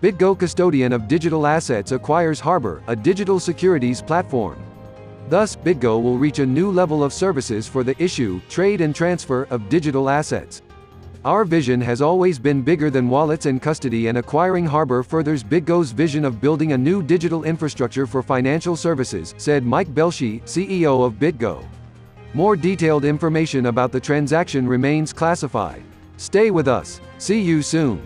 BitGo custodian of digital assets acquires Harbor, a digital securities platform. Thus, BitGo will reach a new level of services for the issue, trade and transfer of digital assets. Our vision has always been bigger than wallets and custody and acquiring Harbor furthers BitGo's vision of building a new digital infrastructure for financial services, said Mike Belshe, CEO of BitGo. More detailed information about the transaction remains classified. Stay with us. See you soon.